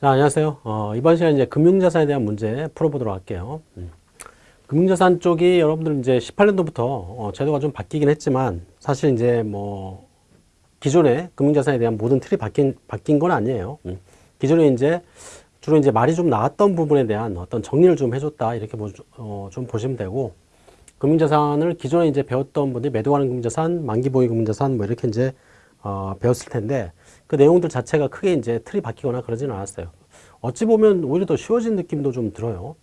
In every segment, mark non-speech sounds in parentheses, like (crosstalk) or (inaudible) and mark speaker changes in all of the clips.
Speaker 1: 자, 안녕하세요. 어, 이번 시간 이제 금융자산에 대한 문제 풀어보도록 할게요. 음. 금융자산 쪽이 여러분들 이제 18년도부터 어, 제도가 좀 바뀌긴 했지만 사실 이제 뭐 기존의 금융자산에 대한 모든 틀이 바뀐, 바뀐 건 아니에요. 음. 기존에 이제 주로 이제 말이 좀 나왔던 부분에 대한 어떤 정리를 좀 해줬다 이렇게 보, 어, 좀 보시면 되고 금융자산을 기존에 이제 배웠던 분들이 매도하는 금융자산, 만기보유 금융자산 뭐 이렇게 이제 어, 배웠을 텐데 그 내용들 자체가 크게 이제 틀이 바뀌거나 그러지는 않았어요. 어찌 보면 오히려 더 쉬워진 느낌도 좀 들어요.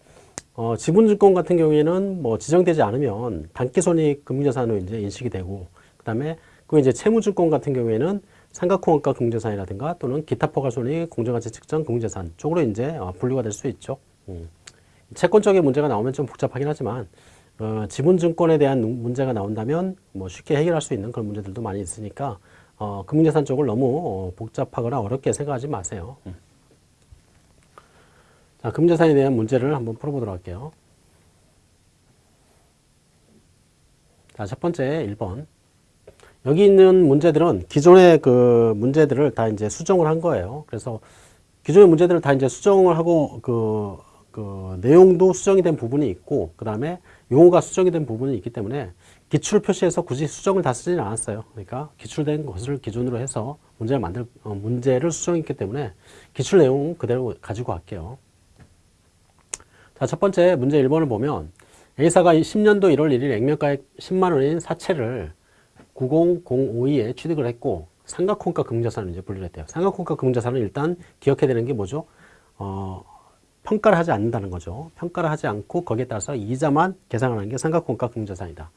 Speaker 1: 어, 지분증권 같은 경우에는 뭐 지정되지 않으면 단기손익 금융자산으로 이제 인식이 되고 그 다음에 그 이제 채무증권 같은 경우에는 삼각호환가 금융자산이라든가 또는 기타 포괄손익 공정가치 측정 금융자산 쪽으로 이제 어, 분류가 될 수 있죠. 음. 채권 쪽에 문제가 나오면 좀 복잡하긴 하지만 어, 지분증권에 대한 문제가 나온다면 뭐 쉽게 해결할 수 있는 그런 문제들도 많이 있으니까 어, 금융자산 쪽을 너무 어, 복잡하거나 어렵게 생각하지 마세요. 음. 자, 금융자산에 대한 문제를 한번 풀어보도록 할게요. 자, 첫 번째 1번. 여기 있는 문제들은 기존의 그 문제들을 다 이제 수정을 한 거예요. 그래서 기존의 문제들을 다 이제 수정을 하고 그, 그 내용도 수정이 된 부분이 있고 그 다음에 용어가 수정이 된 부분이 있기 때문에 기출 표시해서 굳이 수정을 다 쓰지는 않았어요. 그러니까 기출된 것을 기준으로 해서 문제를 만들 어, 문제를 수정했기 때문에 기출 내용 그대로 가지고 갈게요. 자, 첫 번째 문제 1번을 보면 A사가 10년도 1월 1일 액면가액 10만 원인 사채를 90052에 취득을 했고 삼각혼가 금자산을 이제 분류를 했대요. 삼각혼가 금자산은 일단 기억해야 되는 게 뭐죠? 어, 평가를 하지 않는다는 거죠. 평가를 하지 않고 거기에 따라서 이자만 계산하는 게 삼각혼가 금자산이다.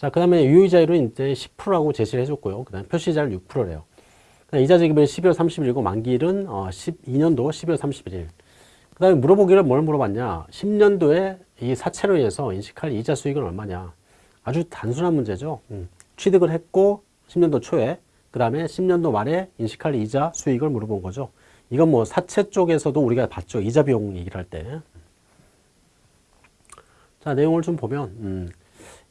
Speaker 1: 자, 그 다음에 유의자율은 이제 10%라고 제시를 해줬고요. 그 다음에 표시자율 6%래요. 이자 지급일 12월 30일이고 만기일은 어, 12년도 12월 31일. 그 다음에 물어보기를 뭘 물어봤냐. 10년도에 이 사채로 인해서 인식할 이자 수익은 얼마냐. 아주 단순한 문제죠. 음. 취득을 했고 10년도 초에 그 다음에 10년도 말에 인식할 이자 수익을 물어본 거죠. 이건 뭐 사채 쪽에서도 우리가 봤죠. 이자 비용 얘기를 할 때. 자, 내용을 좀 보면 음.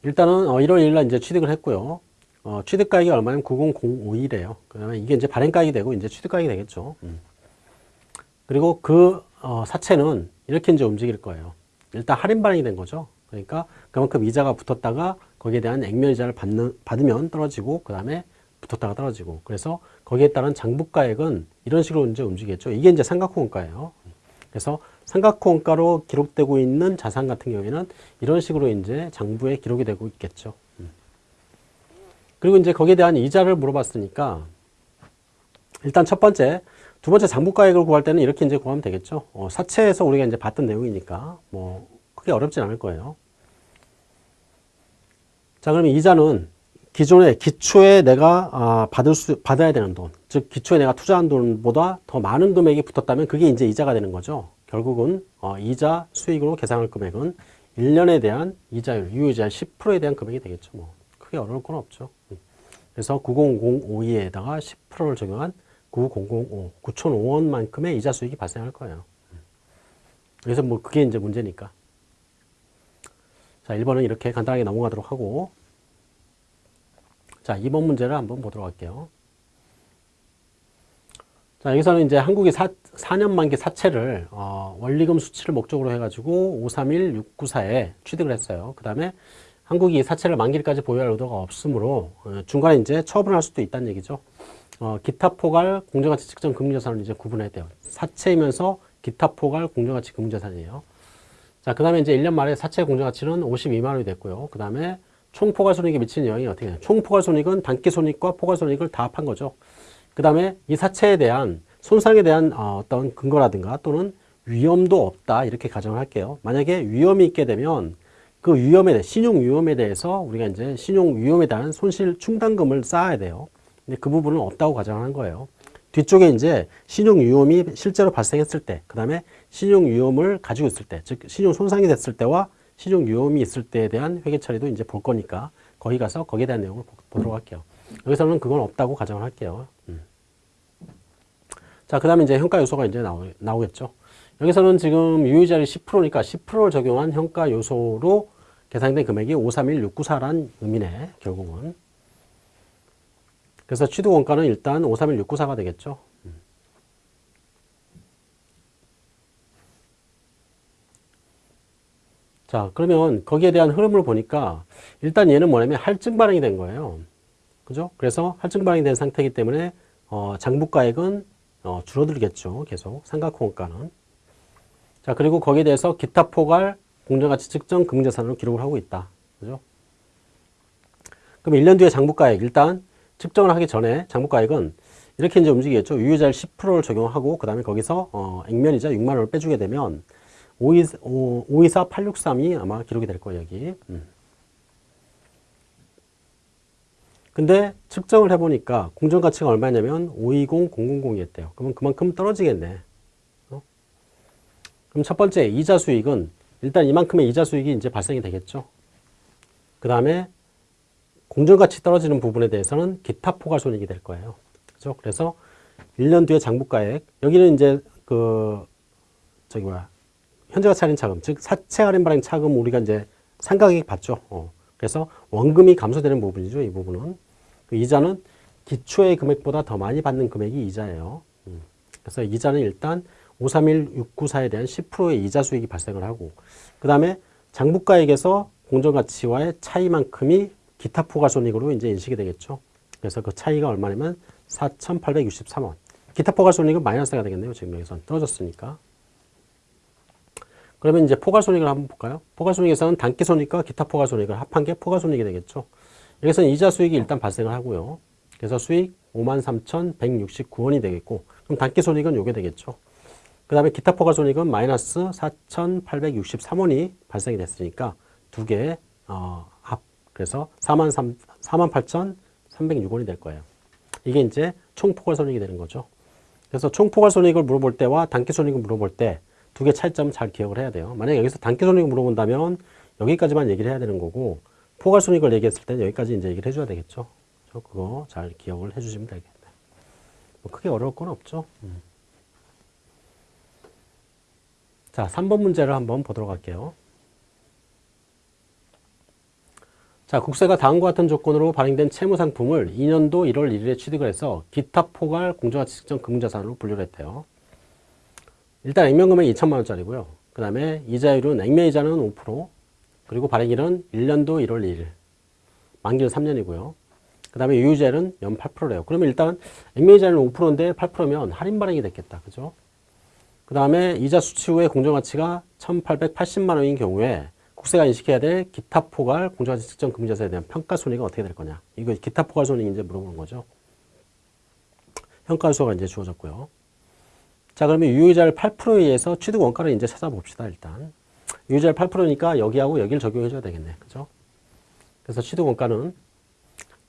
Speaker 1: 일단은 1월 어, 1일 날 이제 취득을 했고요. 어, 취득가액이 얼마냐면 90051이래요. 그 다음에 이게 이제 발행가액이 되고 이제 취득가액이 되겠죠. 음. 그리고 그 어, 사채는 이렇게 이제 움직일 거예요. 일단 할인 발행이 된 거죠. 그러니까 그만큼 이자가 붙었다가 거기에 대한 액면 이자를 받는, 받으면 떨어지고 그 다음에 붙었다가 떨어지고 그래서 거기에 따른 장부가액은 이런 식으로 이제 움직이겠죠. 이게 이제 삼각호원가예요. 그래서 삼각호원가로 기록되고 있는 자산 같은 경우에는 이런 식으로 이제 장부에 기록이 되고 있겠죠. 음. 그리고 이제 거기에 대한 이자를 물어봤으니까 일단 첫 번째, 두 번째 장부가액을 구할 때는 이렇게 이제 구하면 되겠죠. 어, 사채에서 우리가 이제 봤던 내용이니까 뭐 크게 어렵진 않을 거예요. 자, 그러면 이자는 기존에 기초에 내가 아, 받을 수 받아야 되는 돈, 즉 기초에 내가 투자한 돈보다 더 많은 금액이 붙었다면 그게 이제 이자가 되는 거죠. 결국은 어, 이자 수익으로 계산할 금액은 1년에 대한 이자율, 유효이자율 10%에 대한 금액이 되겠죠. 뭐 크게 어려울 건 없죠. 그래서 9002에다가 10%를 적용한 9005, 9,005원만큼의 이자 수익이 발생할 거예요. 그래서 뭐 그게 이제 문제니까. 자, 1번은 이렇게 간단하게 넘어가도록 하고 자, 2번 문제를 한번 보도록 할게요. 자, 여기서는 이제 한국이 사, 4년 만기 사채를 어, 원리금 수치를 목적으로 해가지고 531694에 취득을 했어요. 그 다음에 한국이 사채를 만기일까지 보유할 의도가 없으므로 어, 중간에 이제 처분을 할 수도 있다는 얘기죠. 어, 기타 포괄 공정가치 측정 금융자산을 이제 구분해야 돼요. 사채이면서 기타 포괄 공정가치 금융자산이에요. 자, 그 다음에 이제 1년 말에 사채 공정가치는 52만 원이 됐고요. 그 다음에 총 포괄 손익에 미치는 영향이 어떻게 되냐. 총 포괄 손익은 단기 손익과 포괄 손익을 다 합한 거죠. 그 다음에 이 사채에 대한 손상에 대한 어, 어떤 근거라든가 또는 위험도 없다 이렇게 가정을 할게요. 만약에 위험이 있게 되면 그 위험에 대해 신용 위험에 대해서 우리가 이제 신용 위험에 대한 손실 충당금을 쌓아야 돼요. 근데 그 부분은 없다고 가정한 거예요. 뒤쪽에 이제 신용 위험이 실제로 발생했을 때, 그 다음에 신용 위험을 가지고 있을 때, 즉 신용 손상이 됐을 때와 신용 위험이 있을 때에 대한 회계 처리도 이제 볼 거니까 거기 가서 거기에 대한 내용을 보도록 할게요. 여기서는 그건 없다고 가정을 할게요. 음. 자, 그 다음에 이제 현가 요소가 이제 나오, 나오겠죠. 여기서는 지금 유효자리 10%니까 10%를 적용한 현가 요소로 계산된 금액이 531694란 의미네, 결국은. 그래서 취득 원가는 일단 531694가 되겠죠. 음. 자, 그러면 거기에 대한 흐름을 보니까 일단 얘는 뭐냐면 할증 발행이 된 거예요. 그죠? 그래서 할증 발행이 된 상태이기 때문에 어, 장부가액은 어, 줄어들겠죠. 계속 삼각호가는. 자, 그리고 거기에 대해서 기타 포괄 공정가치 측정 금융자산으로 기록을 하고 있다. 그죠? 그럼 1년 뒤에 장부가액 일단 측정을 하기 전에 장부가액은 이렇게 이제 움직이겠죠. 유효자율 10%를 적용하고 그 다음에 거기서 어, 액면이자 6만 원을 빼주게 되면 524, 863이 아마 기록이 될 거예요, 여기. 음. 근데 측정을 해보니까 공정가치가 얼마냐면 520, 000이었대요. 그러면 그만큼 떨어지겠네. 어? 그럼 첫 번째, 이자 수익은 일단 이만큼의 이자 수익이 이제 발생이 되겠죠. 그 다음에 공정가치 떨어지는 부분에 대해서는 기타 포괄 손익이 될 거예요. 그죠? 그래서 1년 뒤에 장부가액, 여기는 이제 그, 저기 뭐야, 현재 가치 할인 차금, 즉 사채 할인 발행 차금 우리가 이제 상가액 받죠. 어. 그래서 원금이 감소되는 부분이죠. 이 부분은. 그 이자는 기초의 금액보다 더 많이 받는 금액이 이자예요. 음. 그래서 이자는 일단 531694에 대한 10%의 이자 수익이 발생을 하고 그 다음에 장부가액에서 공정가치와의 차이만큼이 기타 포괄손익으로 이제 인식이 되겠죠. 그래서 그 차이가 얼마냐면 4,863원. 기타 포괄손익은 마이너스가 되겠네요. 지금 여기서 떨어졌으니까. 그러면 이제 포괄손익을 한번 볼까요? 포괄손익에서는 단기손익과 기타 포괄손익을 합한 게 포괄손익이 되겠죠. 여기서는 이자 수익이 일단 발생을 하고요. 그래서 수익 53,169원이 되겠고 그럼 단기 손익은 요게 되겠죠. 그 다음에 기타 포괄 손익은 마이너스 4,863원이 발생이 됐으니까 두 개, 어, 합. 그래서 48,306원이 될 거예요. 이게 이제 총 포괄 손익이 되는 거죠. 그래서 총 포괄 손익을 물어볼 때와 단기 손익을 물어볼 때 두 개 차이점 잘 기억을 해야 돼요. 만약에 여기서 단기 손익을 물어본다면 여기까지만 얘기를 해야 되는 거고 포괄손익을 얘기했을 때는 여기까지 이제 얘기를 해줘야 되겠죠. 그거 잘 기억을 해주시면 되겠네. 뭐 크게 어려울 건 없죠. 음. 자, 3번 문제를 한번 보도록 할게요. 자, 국세가 다음과 같은 조건으로 발행된 채무 상품을 2년도 1월 1일에 취득을 해서 기타 포괄 공정가치 측정 금융자산으로 분류를 했대요. 일단 액면금액 2천만 원짜리고요. 그 다음에 이자율은 액면이자는 5%, 그리고 발행일은 1년도 1월 1일, 만기는 3년이고요. 그 다음에 유효자율은 연 8%래요. 그러면 일단 액면이자율은 5%인데 8%면 할인 발행이 됐겠다. 그죠? 그 다음에 이자 수취 후에 공정가치가 1,880만 원인 경우에 국세가 인식해야 될 기타 포괄 공정가치 측정 금융자산에 대한 평가 손익은 어떻게 될 거냐. 이거 기타 포괄 손익 이제 물어보는 거죠. 평가수가 이제 주어졌고요. 자, 그러면 유효자율 8%에 의해서 취득 원가를 이제 찾아봅시다, 일단. 유효자율 8%니까 여기하고 여기를 적용해줘야 되겠네. 그죠? 그래서 취득 원가는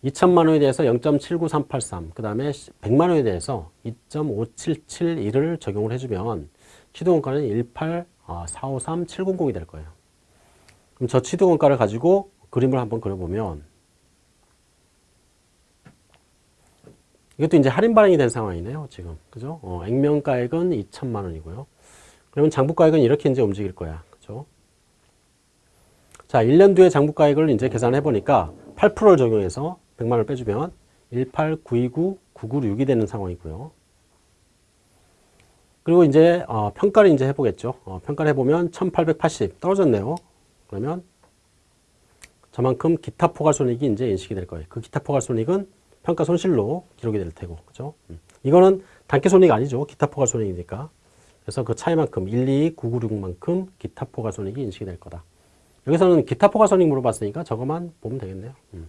Speaker 1: 2천만 원에 대해서 0.79383, 그 다음에 100만 원에 대해서 2.5771을 적용을 해주면 취득 원가는 18453,700이 될 거예요. 그럼 저 취득 원가를 가지고 그림을 한번 그려보면 이것도 이제 할인 발행이 된 상황이네요. 지금. 그죠? 어, 액면가액은 2천만 원이고요. 그러면 장부가액은 이렇게 이제 움직일 거야. 자, 1년 뒤에 장부가액을 이제 계산해 보니까 8%를 적용해서 100만 원을 빼주면 18929,996이 되는 상황이고요. 그리고 이제 어, 평가를 이제 해보겠죠. 어, 평가를 해보면 1880 떨어졌네요. 그러면 저만큼 기타 포괄손익이 이제 인식이 될 거예요. 그 기타 포괄손익은 평가 손실로 기록이 될 테고, 그죠? 음. 이거는 단기 손익 아니죠. 기타 포괄 손익이니까. 그래서 그 차이만큼 1, 2, 9, 9, 6만큼 기타 포괄 손익이 인식이 될 거다. 여기서는 기타 포괄 손익 물어봤으니까 저것만 보면 되겠네요. 음.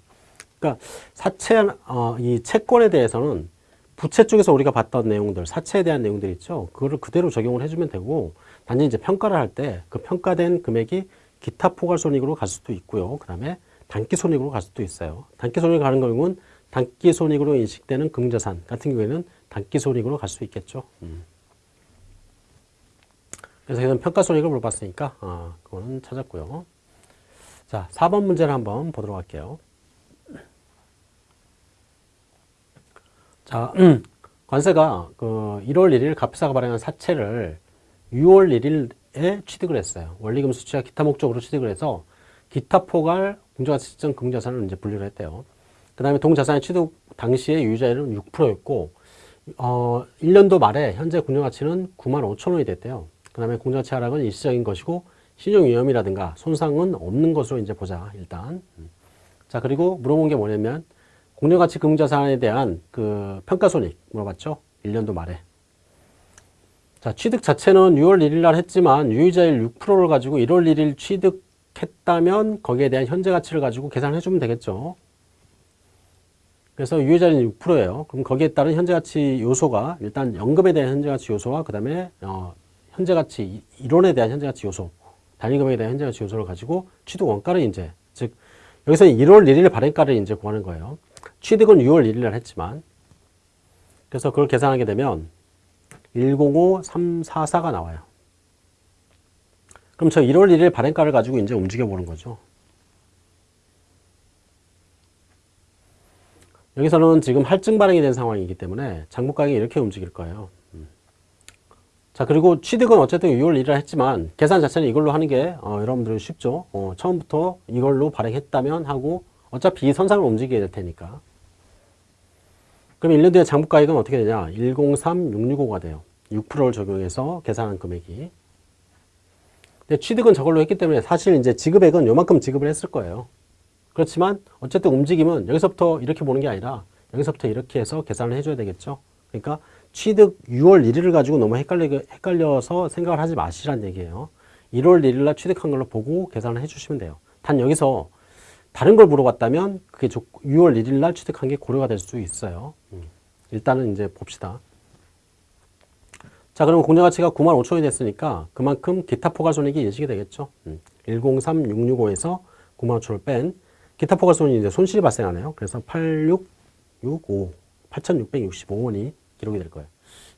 Speaker 1: 그러니까 사채, 어, 이 채권에 대해서는 부채 쪽에서 우리가 봤던 내용들, 사채에 대한 내용들 있죠. 그거를 그대로 적용을 해주면 되고, 단지 이제 평가를 할 때 그 평가된 금액이 기타 포괄 손익으로 갈 수도 있고요. 그 다음에 단기 손익으로 갈 수도 있어요. 단기 손익 가는 경우는 단기 손익으로 인식되는 금자산 같은 경우에는 단기 손익으로 갈 수 있겠죠. 음. 그래서 이건 평가 손익을 물어봤으니까 아, 그거는 찾았고요. 자, 4번 문제를 한번 보도록 할게요. 자, 음, (clears throat) 관세가 그 1월 1일 갑사가 발행한 사채를 6월 1일에 취득을 했어요. 원리금 수취와 기타 목적으로 취득을 해서 기타 포괄 공정가치 측정 금자산을 이제 분류를 했대요. 그 다음에 동자산의 취득 당시의 유효자율은 6%였고 어, 1년도 말에 현재 공정가치는 9만 5천 원이 됐대요. 그 다음에 공정가치 하락은 일시적인 것이고 신용 위험이라든가 손상은 없는 것으로 이제 보자, 일단. 음. 자, 그리고 물어본 게 뭐냐면, 공정가치 금융자산에 대한 그 평가손익 물어봤죠? 1년도 말에. 자, 취득 자체는 6월 1일 날 했지만 유의자일 6%를 가지고 1월 1일 취득했다면 거기에 대한 현재 가치를 가지고 계산해 주면 되겠죠. 그래서 유효자리는 6%예요. 그럼 거기에 따른 현재가치 요소가 일단 연금에 대한 현재가치 요소와 그 다음에 어, 현재가치 이론에 대한 현재가치 요소, 단위금액에 대한 현재가치 요소를 가지고 취득 원가를 이제 즉 여기서 1월 1일 발행가를 이제 구하는 거예요. 취득은 6월 1일 날 했지만 그래서 그걸 계산하게 되면 105344가 나와요. 그럼 저 1월 1일 발행가를 가지고 이제 움직여 보는 거죠. 여기서는 지금 할증 발행이 된 상황이기 때문에 장부 가격이 이렇게 움직일 거예요. 음. 자 그리고 취득은 어쨌든 6월 1일 했지만 계산 자체는 이걸로 하는 게 어, 여러분들은 쉽죠. 어, 처음부터 이걸로 발행했다면 하고 어차피 이 선상을 움직이게 될 테니까. 그럼 1년 뒤에 장부 가격은 어떻게 되냐? 103665가 돼요. 6%를 적용해서 계산한 금액이. 근데 취득은 저걸로 했기 때문에 사실 이제 지급액은 요만큼 지급을 했을 거예요. 그렇지만 어쨌든 움직임은 여기서부터 이렇게 보는 게 아니라 여기서부터 이렇게 해서 계산을 해줘야 되겠죠. 그러니까 취득 6월 1일을 가지고 너무 헷갈리, 헷갈려 서 생각을 하지 마시란 얘기예요. 1월 1일 날 취득한 걸로 보고 계산을 해주시면 돼요. 단 여기서 다른 걸 물어봤다면 그게 6월 1일 날 취득한 게 고려가 될 수 있어요. 음. 일단은 이제 봅시다. 자, 그러면 공정가치가 9만 5천원이 됐으니까 그만큼 기타 포괄손익이 예측이 되겠죠. 음. 103665에서 9만 5천원을 뺀 기타 포괄손이 이제 손실이 발생하네요. 그래서 8665, 8665원이 기록이 될 거예요.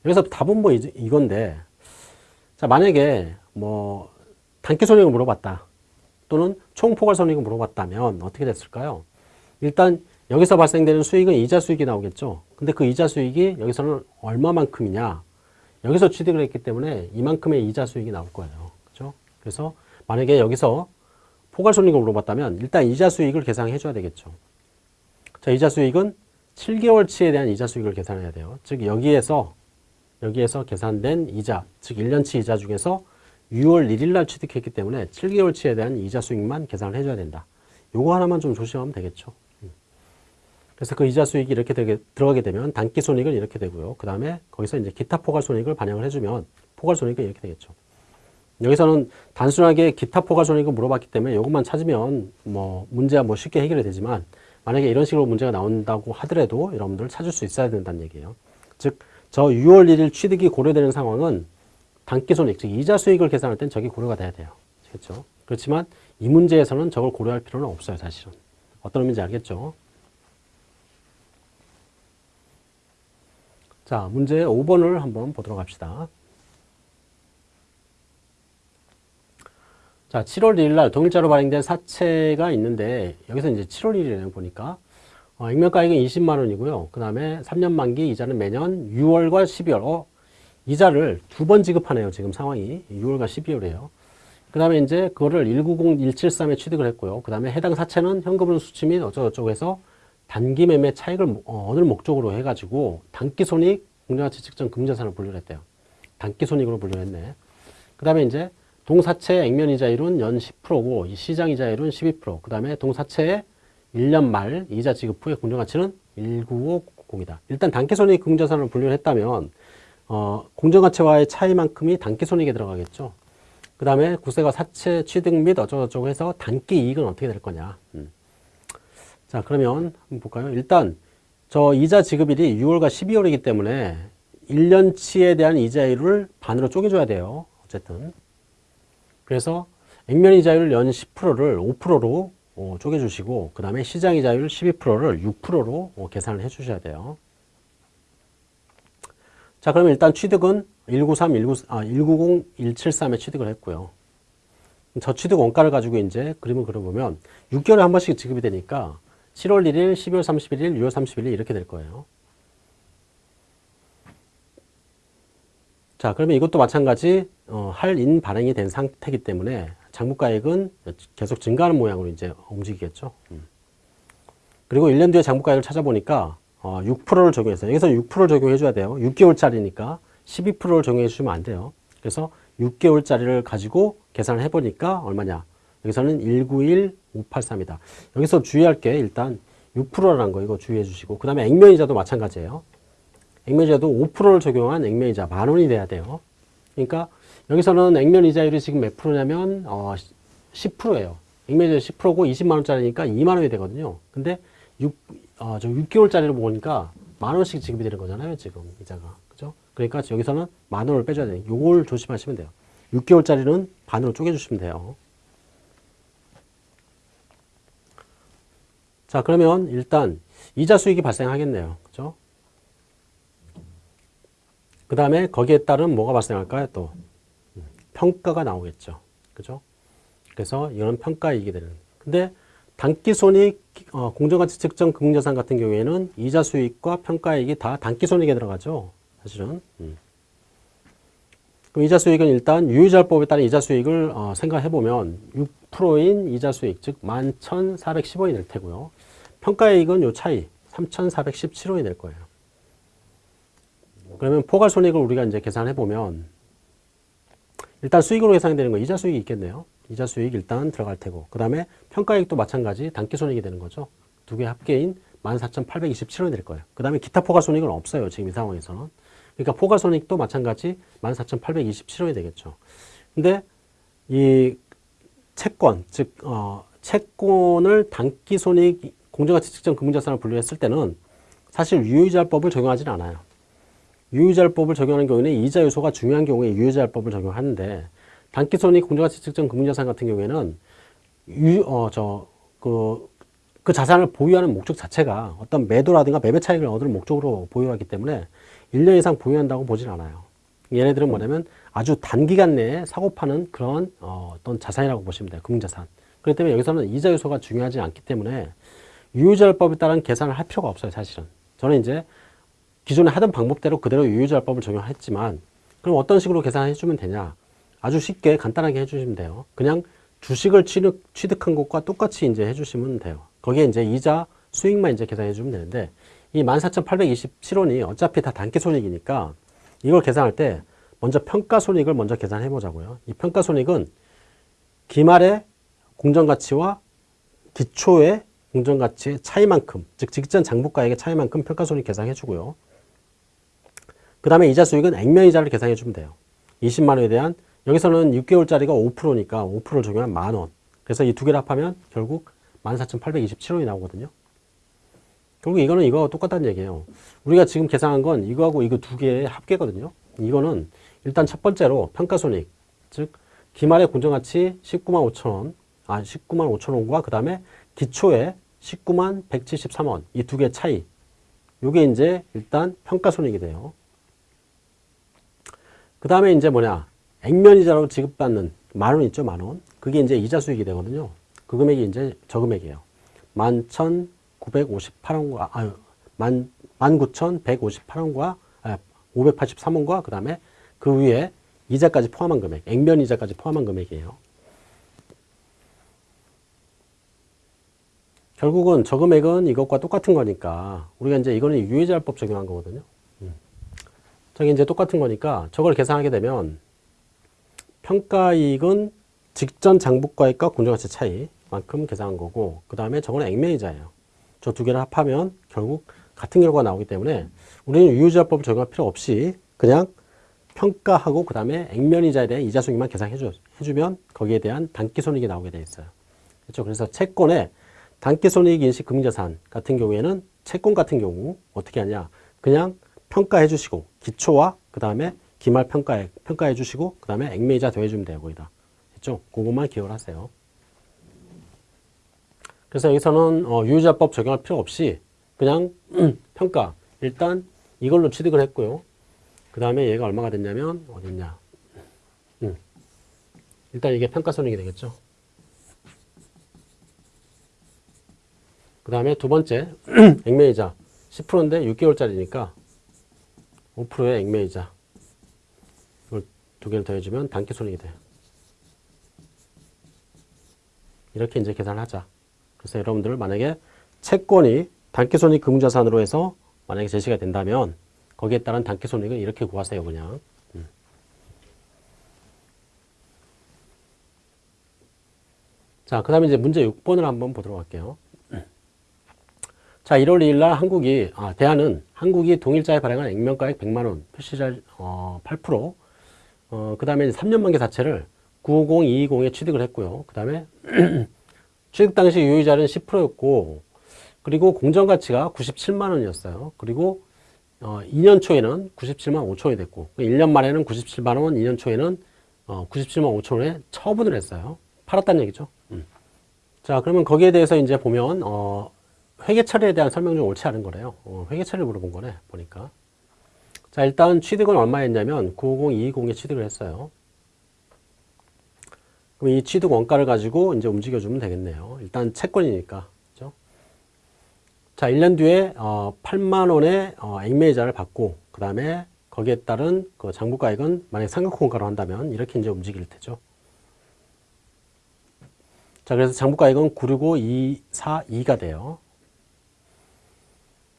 Speaker 1: 여기서 답은 뭐 이건데, 자, 만약에 뭐 단기 손익을 물어봤다. 또는 총 포괄 손익을 물어봤다면 어떻게 됐을까요? 일단 여기서 발생되는 수익은 이자 수익이 나오겠죠. 근데 그 이자 수익이 여기서는 얼마만큼이냐? 여기서 취득을 했기 때문에 이만큼의 이자 수익이 나올 거예요. 그죠? 그래서 만약에 여기서 포괄 손익을 물어봤다면 일단 이자 수익을 계산해 줘야 되겠죠. 자, 이자 수익은 7개월치에 대한 이자 수익을 계산해야 돼요. 즉 여기에서 여기에서 계산된 이자, 즉 1년치 이자 중에서 6월 1일 날 취득했기 때문에 7개월치에 대한 이자 수익만 계산을 해줘야 된다. 요거 하나만 좀 조심하면 되겠죠. 음. 그래서 그 이자 수익이 이렇게 되게, 들어가게 되면 단기 손익은 이렇게 되고요. 그 다음에 거기서 이제 기타 포괄 손익을 반영을 해주면 포괄 손익은 이렇게 되겠죠. 여기서는 단순하게 기타 포괄 손익을 물어봤기 때문에 이것만 찾으면 뭐 문제가 뭐 쉽게 해결이 되지만 만약에 이런 식으로 문제가 나온다고 하더라도 여러분들 찾을 수 있어야 된다는 얘기예요. 즉, 저 6월 1일 취득이 고려되는 상황은 단기손익, 즉 이자 수익을 계산할 땐 저게 고려가 돼야 돼요. 그렇죠? 그렇지만 이 문제에서는 저걸 고려할 필요는 없어요, 사실은. 어떤 의미인지 알겠죠? 자, 문제 5번을 한번 보도록 합시다. 자, 7월 1일 날 동일자로 발행된 사채가 있는데 여기서 이제 7월 1일에 보니까 어, 액면가액은 20만 원이고요. 그 다음에 3년 만기 이자는 매년 6월과 12월 어, 이자를 두 번 지급하네요. 지금 상황이 6월과 12월이에요. 그 다음에 이제 그거를 190173에 취득을 했고요. 그 다음에 해당 사채는 현금으로 수취 및 어쩌고저쩌고 해서 단기 매매 차익을 어, 얻을 목적으로 해가지고 단기 손익 공정가치 측정 금자산을 분류를 했대요. 단기 손익으로 분류를 했네. 그 다음에 이제 동사채 액면이자율은 연 10%고 시장이자율은 12%. 그 다음에 동사채의 1년 말 이자 지급 후의 공정가치는 1950이다. 일단 단기손익 금자산을 분류를 했다면 어, 공정가치와의 차이만큼이 단기손익에 들어가겠죠. 그 다음에 구세가 사채 취득 및 어쩌고저쩌고 해서 단기 이익은 어떻게 될 거냐. 음. 자 그러면 한번 볼까요. 일단 저 이자 지급일이 6월과 12월이기 때문에 1년치에 대한 이자율을 반으로 쪼개줘야 돼요. 어쨌든 그래서 액면 이자율 연 10%를 5%로 어, 쪼개주시고 그 다음에 시장 이자율 12%를 6%로 어, 계산을 해주셔야 돼요. 자 그러면 일단 취득은 193, 190, 아, 190, 173에 취득을 했고요. 저 취득 원가를 가지고 이제 그림을 그려보면 6개월에 한 번씩 지급이 되니까 7월 1일, 12월 31일, 6월 31일 이렇게 될 거예요. 자, 그러면 이것도 마찬가지 어, 할인 발행이 된 상태이기 때문에 장부가액은 계속 증가하는 모양으로 이제 움직이겠죠. 음. 그리고 1년 뒤에 장부가액을 찾아보니까 어, 6%를 적용해서 여기서 6%를 적용해 줘야 돼요. 6개월짜리니까 12%를 적용해 주시면 안 돼요. 그래서 6개월짜리를 가지고 계산을 해보니까 얼마냐? 여기서는 191583이다. 여기서 주의할 게 일단 6%라는 거 이거 주의해 주시고 그 다음에 액면이자도 마찬가지예요. 액면이자도 5%를 적용한 액면이자 만 원이 돼야 돼요. 그러니까 여기서는 액면이자율이 지금 몇 프로냐면 어, 10%예요. 액면이자 10%고 20만 원짜리니까 2만 원이 되거든요. 근데 6, 어, 저 6개월짜리로 보니까 만 원씩 지급이 되는 거잖아요. 지금 이자가. 그죠? 그러니까 여기서는 만 원을 빼줘야 돼요. 요걸 조심하시면 돼요. 6개월짜리는 반으로 쪼개주시면 돼요. 자, 그러면 일단 이자 수익이 발생하겠네요. 그죠? 그 다음에 거기에 따른 뭐가 발생할까요? 또 음, 평가가 나오겠죠. 그죠? 그래서 이거는 평가이익이 되는. 근데 단기손익 어, 공정가치 측정 금융자산 같은 경우에는 이자 수익과 평가이익이 다 단기손익에 들어가죠. 사실은. 음. 그럼 이자 수익은 일단 유의자법에 따른 이자 수익을 어, 생각해 보면 6%인 이자 수익 즉 11,410원이 될 테고요. 평가이익은 요 차이 3,417원이 될 거예요. 그러면 포괄 손익을 우리가 이제 계산해 보면 일단 수익으로 계산이 되는 거 이자 수익이 있겠네요. 이자 수익 일단 들어갈 테고 그 다음에 평가이익도 마찬가지 단기 손익이 되는 거죠. 두 개 합계인 14,827원이 될 거예요. 그 다음에 기타 포괄 손익은 없어요. 지금 이 상황에서는. 그러니까 포괄 손익도 마찬가지 14,827원이 되겠죠. 근데 이 채권, 즉 어, 채권을 단기 손익 공정가치 측정 금융자산을 분류했을 때는 사실 유효이자법을 적용하지는 않아요. 유효이자법을 적용하는 경우에는 이자 요소가 중요한 경우에 유효이자법을 적용하는데 단기손익 공정가치 측정 금융자산 같은 경우에는 유, 어, 저, 그, 그 자산을 보유하는 목적 자체가 어떤 매도라든가 매매 차익을 얻을 목적으로 보유하기 때문에 1년 이상 보유한다고 보진 않아요. 얘네들은 뭐냐면 아주 단기간 내에 사고 파는 그런 어, 어떤 자산이라고 보시면 돼요. 금융자산. 그렇기 때문에 여기서는 이자 요소가 중요하지 않기 때문에 유효자율법에 따른 계산을 할 필요가 없어요. 사실은. 저는 이제 기존에 하던 방법대로 그대로 유효자율법을 적용했지만 그럼 어떤 식으로 계산해 주면 되냐. 아주 쉽게 간단하게 해주시면 돼요. 그냥 주식을 취득, 취득 한 것과 똑같이 이제 해주시면 돼요. 거기에 이제 이자 수익만 이제 계산해 주면 되는데 이 14,827원이 어차피 다 단기 손익이니까 이걸 계산할 때 먼저 평가 손익을 먼저 계산해 보자고요. 이 평가 손익은 기말의 공정가치와 기초의 공정가치의 차이만큼, 즉 직전 장부가액의 차이만큼 평가 손익 계산해 주고요. 그 다음에 이자 수익은 액면이자를 계산해 주면 돼요. 20만 원에 대한 여기서는 6개월짜리가 5%니까 5%를 적용한 만 원. 그래서 이 두 개를 합하면 결국 14,827원이 나오거든요. 결국 이거는 이거 똑같다는 얘기예요. 우리가 지금 계산한 건 이거하고 이거 두 개의 합계거든요. 이거는 일단 첫 번째로 평가손익, 즉 기말의 공정가치 19만 5천 원, 아 19만 5천 원과 그 다음에 기초에 19만 173원 이 두 개 차이. 요게 이제 일단 평가손익이 돼요. 그 다음에 이제 뭐냐 액면이자로 지급받는 만원 있죠, 만 원. 그게 이제 이자 수익이 되거든요. 그 금액이 이제 저 금액이에요. 11,958원과, 아유, 19,158원과, 아, 583원과 그 다음에 그 위에 이자까지 포함한 금액, 액면 이자까지 포함한 금액이에요. 결국은 저 금액은 이것과 똑같은 거니까 우리가 이제 이거는 유예자율법 적용한 거거든요. 음. 저게 이제 똑같은 거니까 저걸 계산하게 되면 평가이익은 직전 장부가액과 공정가치 차이만큼 계산한 거고 그 다음에 저거는 액면이자예요. 저 두 개를 합하면 결국 같은 결과가 나오기 때문에 우리는 유효자법을 적용할 필요 없이 그냥 평가하고 그 다음에 액면이자에 대한 이자수익만 계산해 주, 해주면 거기에 대한 단기손익이 나오게 돼 있어요. 그렇죠? 그래서 채권의 단기손익 인식 금융자산 같은 경우에는 채권 같은 경우 어떻게 하냐 그냥 평가해 주시고 기초와 그 다음에 기말 평가액 평가해 주시고 그 다음에 액매이자 더해주면 돼요 거기다. 됐죠? 그것만 기억을 하세요. 그래서 여기서는 어, 유효자법 적용할 필요 없이 그냥 (clears throat) 평가. 일단 이걸로 취득을 했고요. 그 다음에 얘가 얼마가 됐냐면 어딨냐. 음. 일단 이게 평가손익이 되겠죠? 그 다음에 두 번째 (clears throat) 액매이자. 10%인데 6개월짜리니까 5%의 액매이자 두 개를 더해주면 단기 손익이 돼요. 이렇게 이제 계산을 하자. 그래서 여러분들 만약에 채권이 단기손익 금융자산으로 해서 만약에 제시가 된다면 거기에 따른 단기손익을 이렇게 구하세요. 그냥. 음. 자, 그 다음에 이제 문제 6번을 한번 보도록 할게요. 자, 1월 2일 날 한국이, 아, 대안은 한국이 동일자에 발행한 액면가액 100만원, 표시자, 어, 8%, 어, 그 다음에 3년 만기 자체를 950, 220에 취득을 했고요. 그 다음에 (clears throat) 취득 당시 유의자는 10%였고, 그리고 공정가치가 97만원이었어요. 그리고 어, 2년 초에는 97만 5천원이 됐고, 1년 만에는 97만원, 2년 초에는 어, 97만 5천원에 처분을 했어요. 팔았다는 얘기죠. 음. 자, 그러면 거기에 대해서 이제 보면, 어, 회계 처리에 대한 설명 중 옳지 않은 거래요. 어, 회계 처리를 물어본 거네, 보니까. 자, 일단 취득은 얼마였냐면 950, 220에 취득을 했어요. 그럼 이 취득 원가를 가지고 이제 움직여주면 되겠네요. 일단 채권이니까. 그죠? 자, 1년 뒤에 어, 8만 원의 어, 액매이자를 받고 그 다음에 거기에 따른 그 장부가액은 만약 상각원가로 한다면 이렇게 이제 움직일 테죠. 자, 그래서 장부가액은 965, 2, 4, 2가 돼요.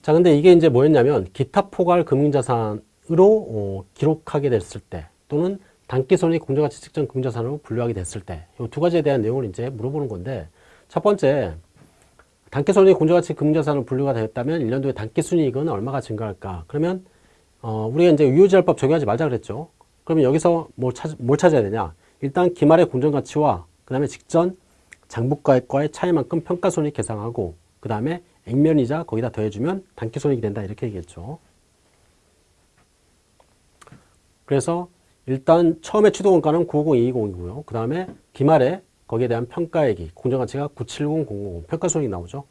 Speaker 1: 자, 근데 이게 이제 뭐였냐면 기타 포괄 금융자산으로 어, 기록하게 됐을 때 또는 단기손익 공정가치 측정 금융자산으로 분류하게 됐을 때 이 두 가지에 대한 내용을 이제 물어보는 건데 첫 번째 단기손익 공정가치 금융자산으로 분류가 되었다면 1년 도에 단기순이익은 얼마가 증가할까? 그러면 어, 우리가 이제 유효지랄법 적용하지 말자 그랬죠. 그러면 여기서 뭘, 찾, 뭘 찾아야 되냐? 일단 기말의 공정가치와 그 다음에 직전 장부가액과의 차이만큼 평가손익 계상하고 그 다음에 액면이자 거기다 더해주면 단기손익이 된다 이렇게 얘기했죠. 그래서 일단 처음에 취득원가는 950, 220이고요. 그 다음에 기말에 거기에 대한 평가액이 공정가치가 970, 000 평가손익이 나오죠.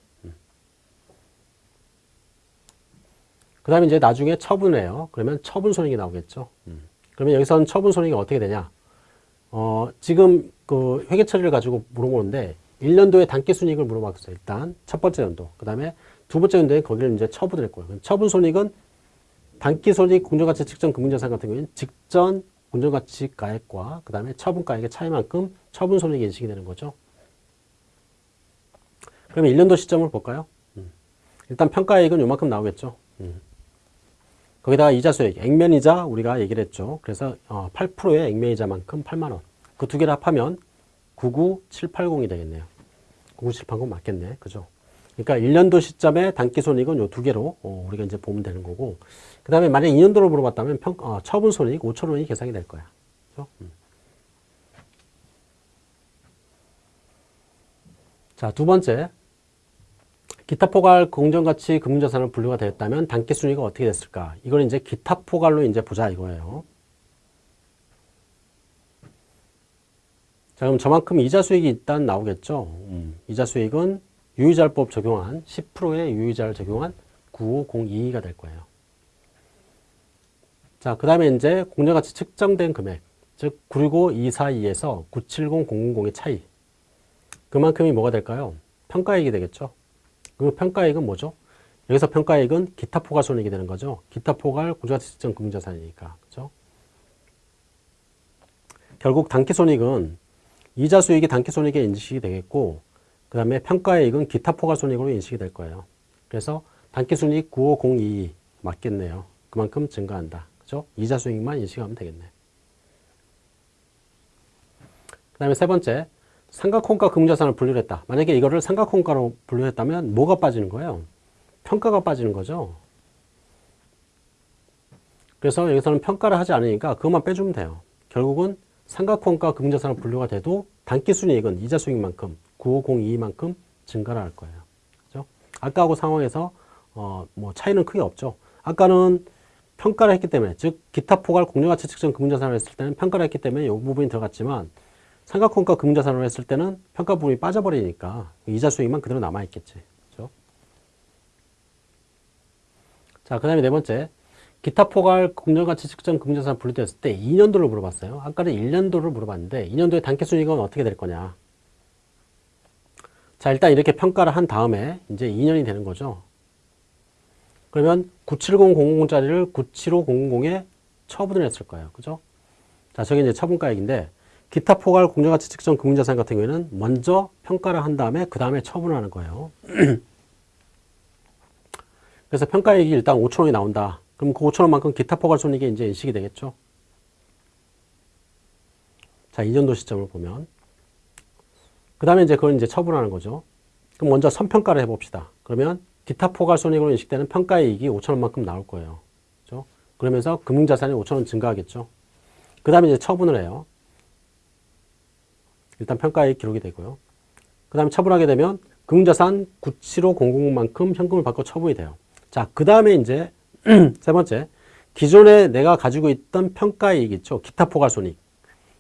Speaker 1: 그 다음에 이제 나중에 처분을 해요. 그러면 처분손익이 나오겠죠. 그러면 여기서는 처분손익이 어떻게 되냐? 어, 지금 그 회계 처리를 가지고 물어보는데 1년도에 단기순이익을 물어봤어요. 일단 첫 번째 연도. 그 다음에 두 번째 연도에 거기를 이제 처분을 했고요. 처분 손익은 단기 손익 공정가치 측정 금융자산 같은 경우에는 직전 공정가치 가액과 그 다음에 처분가액의 차이만큼 처분 손익이 인식이 되는 거죠. 그러면 1년도 시점을 볼까요? 음. 일단 평가액은 요만큼 나오겠죠. 음. 거기다가 이자 수익, 액면이자 우리가 얘기를 했죠. 그래서 8%의 액면이자만큼 8만원. 그 두 개를 합하면 99780이 되겠네요. 99780 맞겠네. 그죠? 그러니까 1년도 시점에 단기손익은 요 두 개로 어, 우리가 이제 보면 되는 거고 그 다음에 만약 2년도로 물어봤다면 평, 어, 처분손익 5천 원이 계산이 될 거야. 그죠? 음. 자, 두 번째. 기타 포괄 공정가치 금융자산을 분류가 되었다면 단기순위가 어떻게 됐을까? 이걸 이제 기타 포괄로 이제 보자 이거예요. 자, 그럼 저만큼 이자 수익이 일단 나오겠죠. 음, 이자 수익은 유의자법 적용한 10%의 유의자를 적용한 95022가 될 거예요. 자, 그 다음에 이제 공정가치 측정된 금액, 즉 965,242에서 970,000의 차이. 그만큼이 뭐가 될까요? 평가액이 되겠죠. 그 평가액은 뭐죠? 여기서 평가액은 기타 포괄 손익이 되는 거죠. 기타 포괄 공정가치 측정 금융자산이니까. 그죠? 결국 단기 손익은 이자 수익이 단기 손익에 인식이 되겠고 그 다음에 평가액은 기타 포괄 손익으로 인식이 될 거예요. 그래서 단기 순이익 95022 맞겠네요. 그만큼 증가한다. 그죠? 이자 수익만 인식하면 되겠네. 그 다음에 세 번째, 삼각혼가 금자산을 분류 했다. 만약에 이거를 삼각혼가로 분류했다면 뭐가 빠지는 거예요? 평가가 빠지는 거죠. 그래서 여기서는 평가를 하지 않으니까 그것만 빼주면 돼요. 결국은 삼각혼가 금자산을 분류가 돼도 단기순이익은 이자 수익만큼 9502만큼 증가를 할 거예요. 그죠? 아까하고 상황에서 어, 뭐 차이는 크게 없죠. 아까는 평가를 했기 때문에 즉 기타 포괄 공정가치 측정 금융자산을 했을 때는 평가를 했기 때문에 이 부분이 들어갔지만 삼각형과 금융자산으로 했을 때는 평가 부분이 빠져버리니까 이자 수익만 그대로 남아있겠지. 그죠? 자, 그 다음에 네 번째. 기타 포괄 공정가치 측정 금융자산 분류되었을 때 2년도를 물어봤어요. 아까는 1년도를 물어봤는데 2년도의 단기순이익은 어떻게 될 거냐. 자, 일단 이렇게 평가를 한 다음에 이제 2년이 되는 거죠. 그러면 970000짜리를 975000에 처분을 했을 거예요. 그죠? 자, 저게 이제 처분가액인데 기타 포괄 공정가치 측정 금융자산 같은 경우에는 먼저 평가를 한 다음에 그 다음에 처분을 하는 거예요. (clears throat) 그래서 평가액이 일단 5천원이 나온다. 그럼 그 5천원만큼 기타 포괄 손익이 이제 인식이 되겠죠. 자, 2년도 시점을 보면. 그그 다음에 이제 그걸 이제 처분하는 거죠. 그럼 먼저 선평가를 해봅시다. 그러면 기타 포괄손익으로 인식되는 평가이익이 5천원만큼 나올 거예요. 그죠? 그러면서 금융자산이 5천원 증가하겠죠. 그 다음에 이제 처분을 해요. 일단 평가이익 기록이 되고요. 그 다음에 처분하게 되면 금융자산 97500만큼 현금을 받고 처분이 돼요. 자, 그 다음에 이제 세 번째, 기존에 내가 가지고 있던 평가이익 있죠. 기타 포괄손익.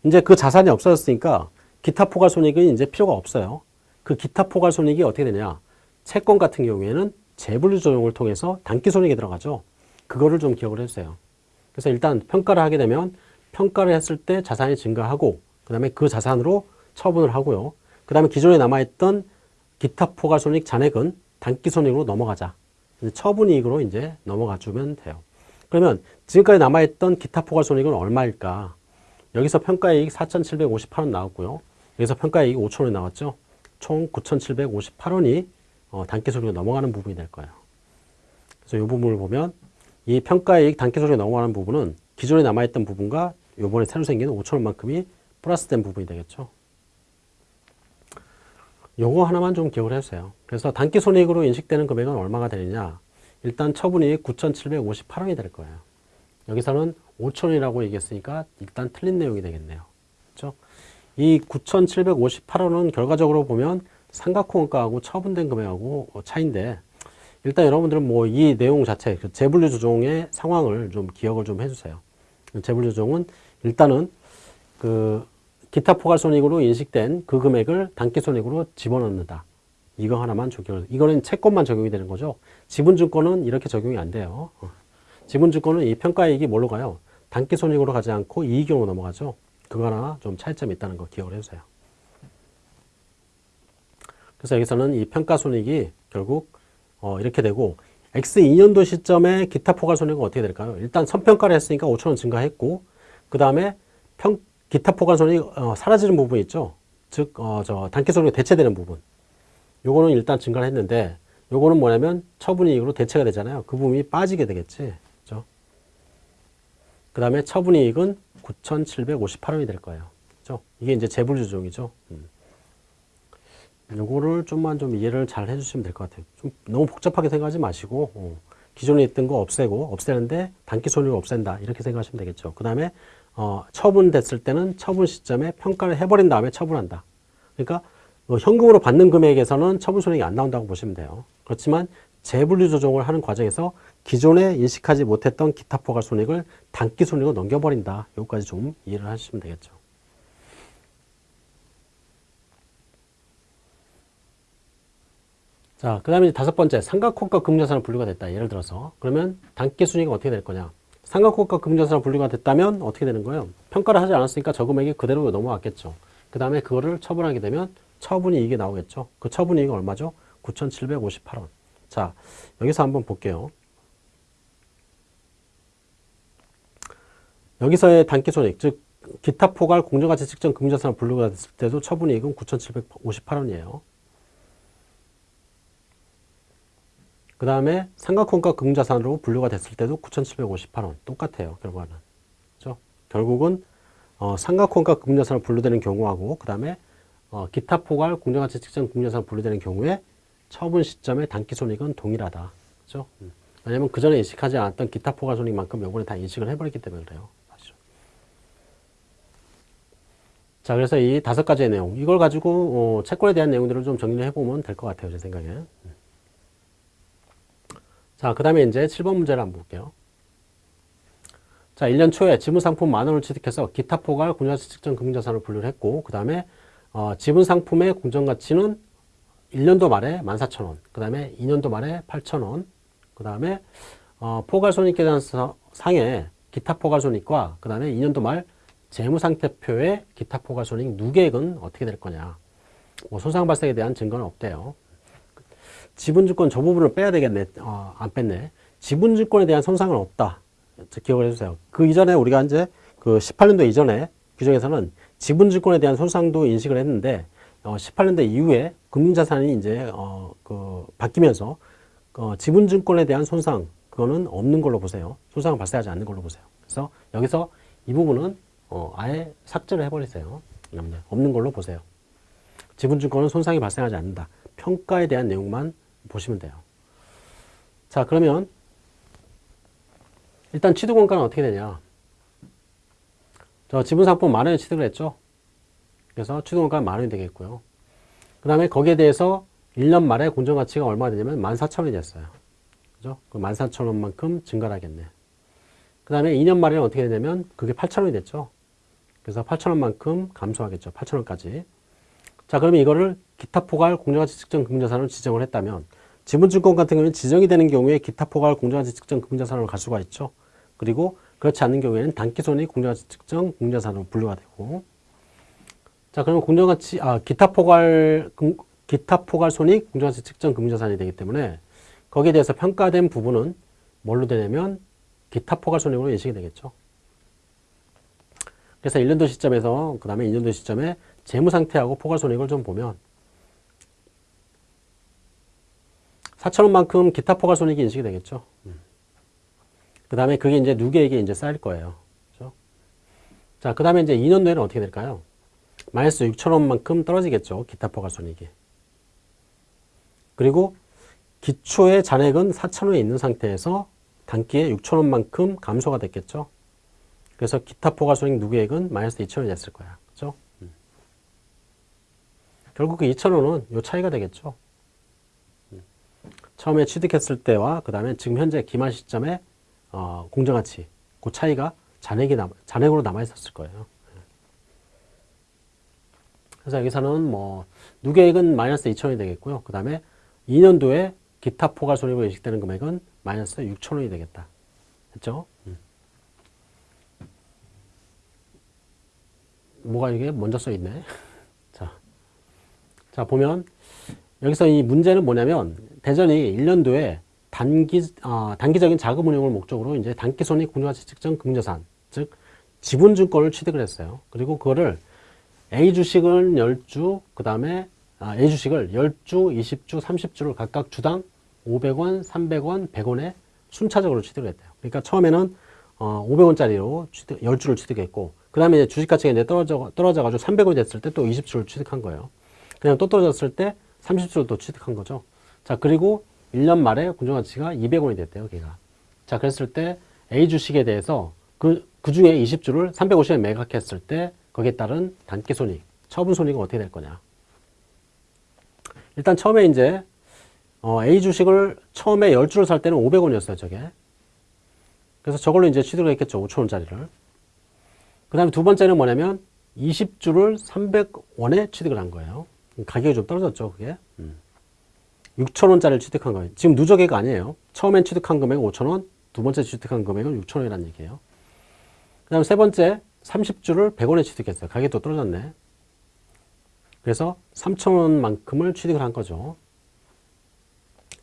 Speaker 1: 이제 그 자산이 없어졌으니까 기타 포괄손익은 이제 필요가 없어요. 그 기타 포괄손익이 어떻게 되냐. 채권 같은 경우에는 재분류 조정을 통해서 단기손익에 들어가죠. 그거를 좀 기억을 해주세요. 그래서 일단 평가를 하게 되면 평가를 했을 때 자산이 증가하고 그 다음에 그 자산으로 처분을 하고요. 그 다음에 기존에 남아있던 기타 포괄손익 잔액은 단기손익으로 넘어가자. 처분이익으로 이제 넘어가 주면 돼요. 그러면 지금까지 남아있던 기타 포괄손익은 얼마일까? 여기서 평가이익 4,758원 나왔고요. 여기서 평가이익 5천원이 나왔죠. 총 9,758원이 어, 단기손익으로 넘어가는 부분이 될 거예요. 그래서 이 부분을 보면 이 평가이익 단기손익이 넘어가는 부분은 기존에 남아있던 부분과 요번에 새로 생기는 5천원만큼이 플러스된 부분이 되겠죠. 요거 하나만 좀 기억을 해주세요. 그래서 단기 손익으로 인식되는 금액은 얼마가 되느냐. 일단 처분이 9,758원이 될 거예요. 여기서는 5천원이라고 얘기했으니까 일단 틀린 내용이 되겠네요. 그렇죠? 이 9,758원은 결과적으로 보면 삼각호원가하고 처분된 금액하고 차인데 일단 여러분들은 뭐 이 내용 자체 그 재분류 조정의 상황을 좀 기억을 좀 해주세요. 재분류 조정은 일단은 그 기타 포괄손익으로 인식된 그 금액을 단기손익으로 집어넣는다. 이거 하나만 적용. 이거는 채권만 적용이 되는 거죠. 지분증권은 이렇게 적용이 안 돼요. 어. 지분증권은 이 평가이익이 뭘로 가요? 단기손익으로 가지 않고 이익으로 넘어가죠. 그거 하나 좀 차이점이 있다는 거 기억을 해주세요. 그래서 여기서는 이 평가손익이 결국 어 이렇게 되고 X2년도 시점에 기타 포괄손익은 어떻게 될까요? 일단 선평가를 했으니까 5천원 증가했고 그 다음에 평 기타 포괄손익 어, 사라지는 부분이 있죠. 즉, 어, 저 단기손익이 대체되는 부분. 요거는 일단 증가를 했는데 요거는 뭐냐면 처분이익으로 대체가 되잖아요. 그 부분이 빠지게 되겠지. 그죠? 그 다음에 처분이익은 9,758원이 될 거예요. 그죠? 이게 이제 재분류조정이죠. 음. 요거를 좀만 좀 이해를 잘 해주시면 될 것 같아요. 좀 너무 복잡하게 생각하지 마시고 어, 기존에 있던 거 없애고 없애는데 단기 손익을 없앤다 이렇게 생각하시면 되겠죠. 그 다음에 어, 처분됐을 때는 처분 시점에 평가를 해버린 다음에 처분한다. 그러니까 뭐 현금으로 받는 금액에서는 처분 손익이 안 나온다고 보시면 돼요. 그렇지만 재분류 조정을 하는 과정에서 기존에 인식하지 못했던 기타 포괄 손익을 단기 손익으로 넘겨버린다. 여기까지 좀 이해를 하시면 되겠죠. 자, 그 다음에 다섯 번째, 삼각호가 금자산으로 분류가 됐다. 예를 들어서. 그러면 단기 순위가 어떻게 될 거냐. 삼각호가 금전사로 분류가 됐다면 어떻게 되는 거예요? 평가를 하지 않았으니까 저 금액이 그대로 넘어왔겠죠. 그 다음에 그거를 처분하게 되면 처분이익이 나오겠죠. 그 처분이익이 얼마죠? 9,758원. 자, 여기서 한번 볼게요. 여기서의 단기손익, 즉 기타 포괄 공정가치 측정 금전사로 분류가 됐을 때도 처분이익은 9,758원이에요. 그 다음에 삼각형과 금자산으로 분류가 됐을 때도 9,758원 똑같아요. 결과는. 그렇죠? 결국은 어, 삼각형과 금자산으로 분류되는 경우하고 그 다음에 어, 기타 포괄 공정가치 측정 금자산으로 분류되는 경우에 처분 시점의 단기 손익은 동일하다. 그렇죠? 음. 왜냐면 그 전에 인식하지 않았던 기타 포괄 손익만큼 요번에 다 인식을 해버렸기 때문에 그래요. 아시죠? 자, 그래서 이 다섯 가지의 내용, 이걸 가지고 어, 채권에 대한 내용들을 좀 정리를 해보면 될 것 같아요. 제 생각에. 음. 자, 그 다음에 이제 7번 문제를 한번 볼게요. 자, 1년 초에 지분상품 만원을 취득해서 기타 포괄 공정가치 측정 금융자산을 분류를 했고, 그 다음에 어, 지분상품의 공정가치는 1년도 말에 14,000원, 그 다음에 2년도 말에 8,000원, 그 다음에 어, 포괄손익계산상의 기타 포괄손익과 그 다음에 2년도 말 재무상태표의 기타 포괄손익 누계액은 어떻게 될 거냐. 뭐 손상 발생에 대한 증거는 없대요. 지분주권 저 부분을 빼야 되겠네. 어, 안 뺐네. 지분주권에 대한 손상은 없다. 기억을 해주세요. 그 이전에 우리가 이제 그 18년도 이전에 규정에서는 지분주권에 대한 손상도 인식을 했는데 어, 18년도 이후에 금융자산이 이제 어, 그 바뀌면서 어, 지분증권에 대한 손상 그거는 없는 걸로 보세요. 손상은 발생하지 않는 걸로 보세요. 그래서 여기서 이 부분은 어, 아예 삭제를 해버리세요. 없는 걸로 보세요. 지분증권은 손상이 발생하지 않는다. 평가에 대한 내용만 보시면 돼요. 자, 그러면 일단 취득원가는 어떻게 되냐? 저 지분상품 만 원에 취득을 했죠. 그래서 취득원가는 만 원이 되겠고요. 그 다음에 거기에 대해서 1년 말에 공정가치가 얼마가 되냐면 14,000원이 됐어요. 그 14,000원만큼 증가를 하겠네. 그 다음에 2년 말에는 어떻게 되냐면 그게 8,000원이 됐죠. 그래서 8,000원만큼 감소하겠죠. 8,000원까지. 자, 그러면 이거를 기타 포괄 공정가치 측정 금융자산으로 지정을 했다면 지분증권 같은 경우는 지정이 되는 경우에 기타 포괄 공정가치 측정 금융자산으로 갈 수가 있죠. 그리고 그렇지 않는 경우에는 단기손익 공정가치 측정 공정자산으로 분류가 되고 자, 그러면 공정가치 아 기타 포괄 금, 기타 포괄 손익 공정가치 측정 금융자산이 되기 때문에 거기에 대해서 평가된 부분은 뭘로 되냐면 기타 포괄 손익으로 인식이 되겠죠. 그래서 1년도 시점에서 그 다음에 2년도 시점에 재무 상태하고 포괄 손익을 좀 보면 4천원만큼 기타 포괄 손익이 인식이 되겠죠. 그 다음에 그게 이제 누구에게 이제 쌓일 거예요. 그렇죠? 자, 그 다음에 이제 2년도에는 어떻게 될까요? 마이너스 6천원만큼 떨어지겠죠. 기타 포괄 손익이. 그리고 기초의 잔액은 4천원에 있는 상태에서 단기에 6천원만큼 감소가 됐겠죠. 그래서 기타 포괄 손익 누구액은 마이너스 2천원이 됐을 거야. 결국 그 2천원은 요 차이가 되겠죠. 음. 처음에 취득했을 때와 그 다음에 지금 현재 기말 시점에 어, 공정가치 그 차이가 잔액이 남, 잔액으로 남아 있었을 거예요. 그래서 여기서는 뭐 누계액은 마이너스 2천원이 되겠고요. 그 다음에 2년도에 기타 포괄 손익으로 인식되는 금액은 마이너스 6천원이 되겠다. 음. 뭐가 이게 먼저 써 있네. 자, 자 보면 여기서 이 문제는 뭐냐면 대전이 1년도에 단기 어, 단기적인 자금 운용을 목적으로 이제 단기 손익 공정가치 측정 금융자산 즉 지분증권을 취득을 했어요. 그리고 그거를 A 주식은 10주, 그 다음에 아, A 주식을 10주, 20주, 30주를 각각 주당 500원, 300원, 100원에 순차적으로 취득을 했대요. 그러니까 처음에는 어, 500원짜리로 취득, 10주를 취득했고 그 다음에 주식 가치가 이제 떨어져, 떨어져가지고 300원이 됐을 때 또 20주를 취득한 거예요. 그냥 또 떨어졌을 때 30주를 또 취득한 거죠. 자, 그리고 1년 말에 공정가치가 200원이 됐대요, 걔가. 자, 그랬을 때 A 주식에 대해서 그, 그 중에 20주를 350에 매각했을 때 거기에 따른 단기 손익, 처분 손익은 어떻게 될 거냐. 일단 처음에 이제 어, A 주식을 처음에 10주를 살 때는 500원이었어요, 저게. 그래서 저걸로 이제 취득을 했겠죠, 5천원짜리를. 그 다음에 두 번째는 뭐냐면 20주를 300원에 취득을 한 거예요. 가격이 좀 떨어졌죠, 그게. 음. 6천원짜리를 취득한 거예요. 지금 누적액 아니에요. 처음엔 취득한 금액은 5천원, 두 번째 취득한 금액은 6천원이라는 얘기예요. 그 다음 세 번째 30주를 100원에 취득했어요. 가격이 또 떨어졌네. 그래서 3천원만큼을 취득을 한 거죠.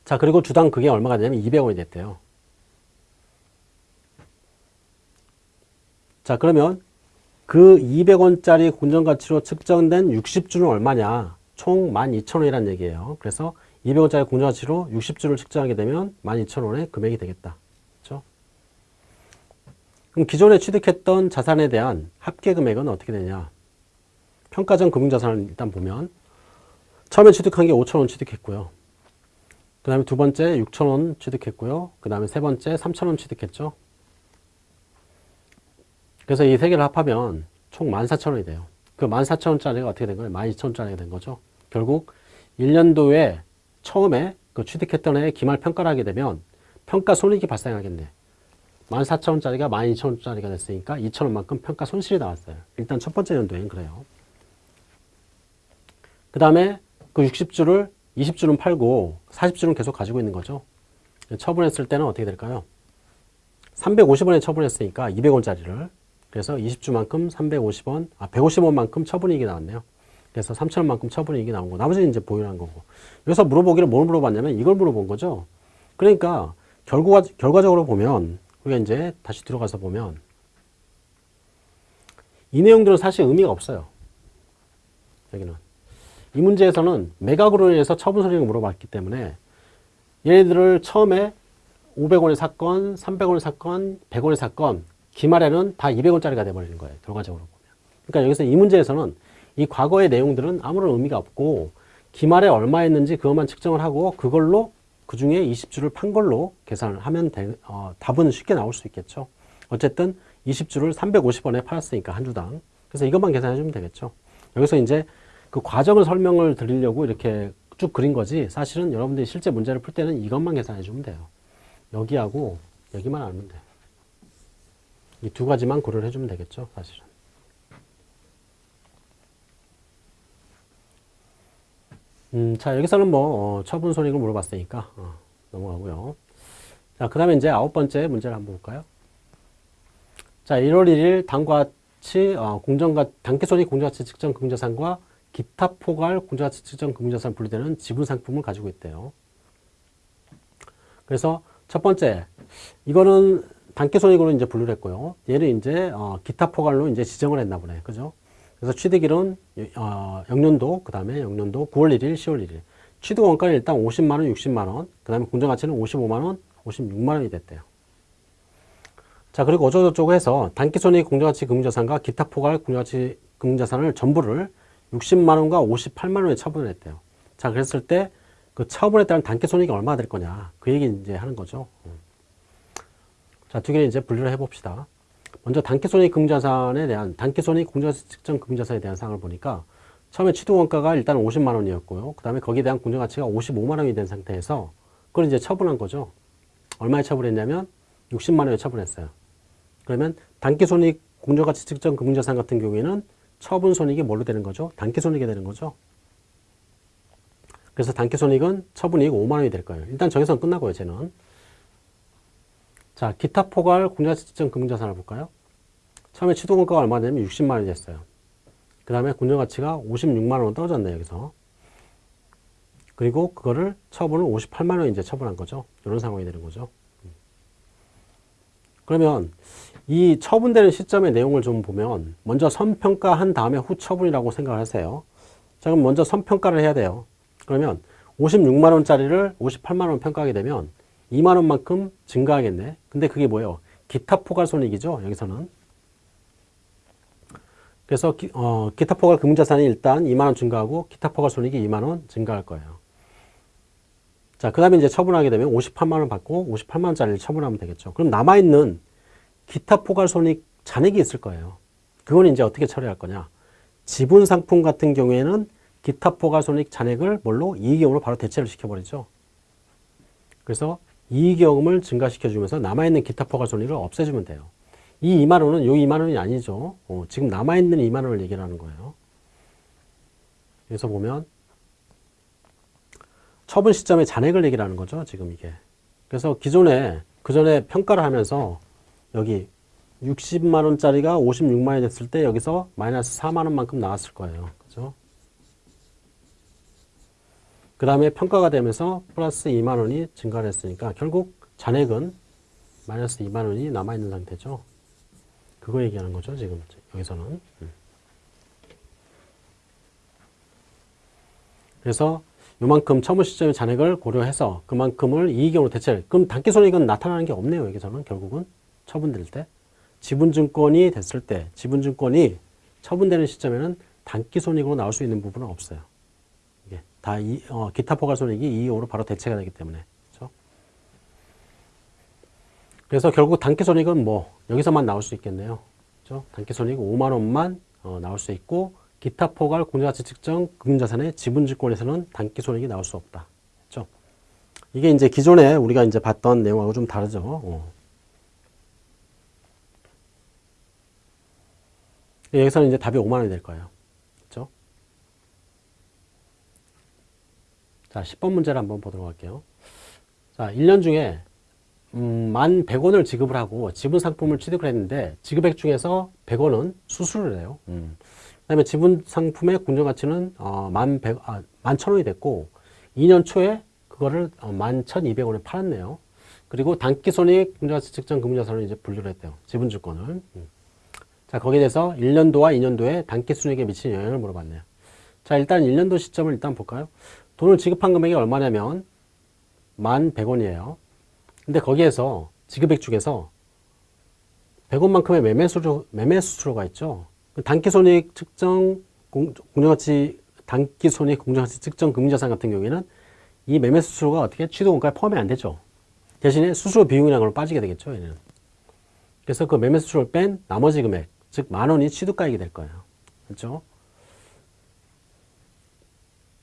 Speaker 1: 자, 그리고 주당 그게 얼마가 되냐면 200원이 됐대요. 자, 그러면 그 200원짜리 공정가치로 측정된 60주는 얼마냐? 총 12,000원이라는 얘기예요. 그래서 200원짜리 공정가치로 60주를 측정하게 되면 12,000원의 금액이 되겠다. 그렇죠? 그럼 기존에 취득했던 자산에 대한 합계 금액은 어떻게 되냐? 평가전 금융자산을 일단 보면 처음에 취득한 게 5,000원 취득했고요. 그 다음에 두 번째 6,000원 취득했고요. 그 다음에 세 번째 3,000원 취득했죠. 그래서 이 세 개를 합하면 총 14,000원이 돼요. 그 14,000원짜리가 어떻게 된 거예요? 12,000원짜리가 된 거죠. 결국 1년도에 처음에 그 취득했던 해에 기말 평가를 하게 되면 평가 손익이 발생하겠네. 14,000원짜리가 12,000원짜리가 됐으니까 2,000원만큼 평가 손실이 나왔어요. 일단 첫 번째 연도엔 그래요. 그 다음에 그 60주를 20주는 팔고 40주는 계속 가지고 있는 거죠. 처분했을 때는 어떻게 될까요? 350원에 처분했으니까 200원짜리를 그래서 20주만큼 350원, 아 150원만큼 처분이익이 나왔네요. 그래서 3천원만큼 처분이익이 나온 거. 나머지는 이제 보유한 거고. 여기서 물어보기를 뭘 물어봤냐면 이걸 물어본 거죠. 그러니까 결과, 결과적으로 보면 우리가 이제 다시 들어가서 보면 이 내용들은 사실 의미가 없어요. 여기는. 이 문제에서는 매각으로 인해서 처분 소리를 물어봤기 때문에 얘네들을 처음에 500원의 사건, 300원의 사건, 100원의 사건 기말에는 다 200원짜리가 돼버리는 거예요. 결과적으로 보면. 그러니까 여기서 이 문제에서는 이 과거의 내용들은 아무런 의미가 없고 기말에 얼마였는지 그것만 측정을 하고 그걸로 그 중에 20주를 판 걸로 계산을 하면 되, 어, 답은 쉽게 나올 수 있겠죠. 어쨌든 20주를 350원에 팔았으니까 한 주당. 그래서 이것만 계산해 주면 되겠죠. 여기서 이제 그 과정을 설명을 드리려고 이렇게 쭉 그린 거지 사실은 여러분들이 실제 문제를 풀 때는 이것만 계산해 주면 돼요. 여기하고 여기만 알면 돼요. 이두 가지만 고려를 해주면 되겠죠, 사실은. 음, 자, 여기서는 뭐, 어, 처분 손익을 물어봤으니까, 어, 넘어가고요. 자, 그 다음에 이제 아홉 번째 문제를 한번 볼까요? 자, 1월 1일 당과 같이, 어, 공정가, 단기손익 공정가치 측정 금자산과 기타 포괄 공정가치 측정 금자산 분리되는 지분 상품을 가지고 있대요. 그래서 첫 번째, 이거는 단기손익으로 이제 분류를 했고요. 얘는 이제, 어, 기타 포괄로 이제 지정을 했나 보네. 그죠? 그래서 취득일은 어, 영년도, 그 다음에 영년도 9월 1일, 10월 1일. 취득 원가는 일단 50만원, 60만원, 그 다음에 공정가치는 55만원, 56만원이 됐대요. 자, 그리고 어쩌고저쩌고 해서 단기손익 공정가치 금융자산과 기타 포괄 공정가치 금융자산을 전부를 60만원과 58만원에 처분을 했대요. 자, 그랬을 때 그 처분에 따른 단기손익이 얼마나 될 거냐. 그 얘기 이제 하는 거죠. 자, 두 개를 이제 분류를 해봅시다. 먼저 단기손익 금자산에 대한 단기손익 공정가치 측정 금자산에 대한 사항을 보니까 처음에 취득 원가가 일단 50만 원이었고요. 그 다음에 거기에 대한 공정가치가 55만 원이 된 상태에서 그걸 이제 처분한 거죠. 얼마에 처분했냐면 60만 원에 처분했어요. 그러면 단기손익 공정가치 측정 금자산 같은 경우에는 처분 손익이 뭘로 되는 거죠? 단기손익이 되는 거죠. 그래서 단기손익은 처분이익 5만 원이 될 거예요. 일단 저기서 끝나고요, 쟤는. 자, 기타 포괄 공정가치 측정 금융자산을 볼까요? 처음에 취득원가가 얼마 되냐면 60만 원이 됐어요. 그 다음에 공정가치가 56만 원 떨어졌네요, 여기서. 그리고 그거를 처분을 58만 원 이제 처분한 거죠. 이런 상황이 되는 거죠. 그러면 이 처분되는 시점의 내용을 좀 보면 먼저 선평가한 다음에 후 처분이라고 생각을 하세요. 자, 그럼 먼저 선평가를 해야 돼요. 그러면 56만 원짜리를 58만 원 평가하게 되면 2만 원만큼 증가하겠네. 근데 그게 뭐예요? 기타 포괄 손익이죠. 여기서는. 그래서 기, 어, 기타 포괄 금자산이 일단 2만 원 증가하고 기타 포괄 손익이 2만 원 증가할 거예요. 자, 그 다음에 이제 처분하게 되면 58만 원 받고 58만 원짜리를 처분하면 되겠죠. 그럼 남아있는 기타 포괄 손익 잔액이 있을 거예요. 그건 이제 어떻게 처리할 거냐. 지분 상품 같은 경우에는 기타 포괄 손익 잔액을 뭘로? 이익용으로 바로 대체를 시켜버리죠. 그래서 이익여금을 증가시켜주면서 남아있는 기타 포괄 손익을 없애주면 돼요. 이 2만 원은 요 2만 원이 아니죠. 어, 지금 남아있는 2만 원을 얘기를 하는 거예요. 여기서 보면 처분 시점의 잔액을 얘기를 하는 거죠. 지금 이게. 그래서 기존에 그 전에 평가를 하면서 여기 60만 원짜리가 56만 원이 됐을 때 여기서 마이너스 4만 원만큼 나왔을 거예요. 그죠? 그 다음에 평가가 되면서 플러스 2만 원이 증가를 했으니까 결국 잔액은 마이너스 2만 원이 남아있는 상태죠. 그거 얘기하는 거죠. 지금 여기서는. 그래서 요만큼 처분 시점의 잔액을 고려해서 그만큼을 이익용으로 대체를 그럼 단기손익은 나타나는 게 없네요. 여기서는 결국은 처분될 때 지분증권이 됐을 때 지분증권이 처분되는 시점에는 단기손익으로 나올 수 있는 부분은 없어요. 다 이, 어, 기타 포괄손익이 이익용으로 바로 대체가 되기 때문에 그렇죠? 그래서 결국 단기손익은 뭐 여기서만 나올 수 있겠네요. 그렇죠? 단기손익 5만 원만 어, 나올 수 있고 기타 포괄 공정가치 측정 금융자산의 지분증권에서는 단기손익이 나올 수 없다. 그렇죠? 이게 이제 기존에 우리가 이제 봤던 내용하고 좀 다르죠. 어. 여기서는 이제 답이 5만 원이 될 거예요. 그렇죠? 자, 10번 문제를 한번 보도록 할게요. 자, 1년 중에 음, 만 100원을 지급을 하고 지분 상품을 취득을 했는데 지급액 중에서 100원은 수수를 해요. 음. 그 다음에 지분 상품의 공정가치는 어, 만 100, 아, 만 1000원이 됐고 2년 초에 그거를 어, 만 1200원에 팔았네요. 그리고 단기손익 공정가치 측정 금융자산을 이제 분류를 했대요. 지분주권을. 음. 자, 거기에 대해서 1년도와 2년도에 단기순이익에 미치는 영향을 물어봤네요. 자, 일단 1년도 시점을 일단 볼까요? 돈을 지급한 금액이 얼마냐면 만 100원이에요. 근데 거기에서 지급액 중에서 100원만큼의 매매 수수료, 매매 수수료가 있죠. 단기손익 측정 공, 공정가치 단기손익 공정가치 측정 금융자산 같은 경우에는 이 매매 수수료가 어떻게 취득 원가에 포함이 안 되죠. 대신에 수수료 비용이라는 걸로 빠지게 되겠죠. 얘는. 그래서 그 매매 수수료를 뺀 나머지 금액, 즉 만 원이 취득가액이 될 거예요. 그렇죠?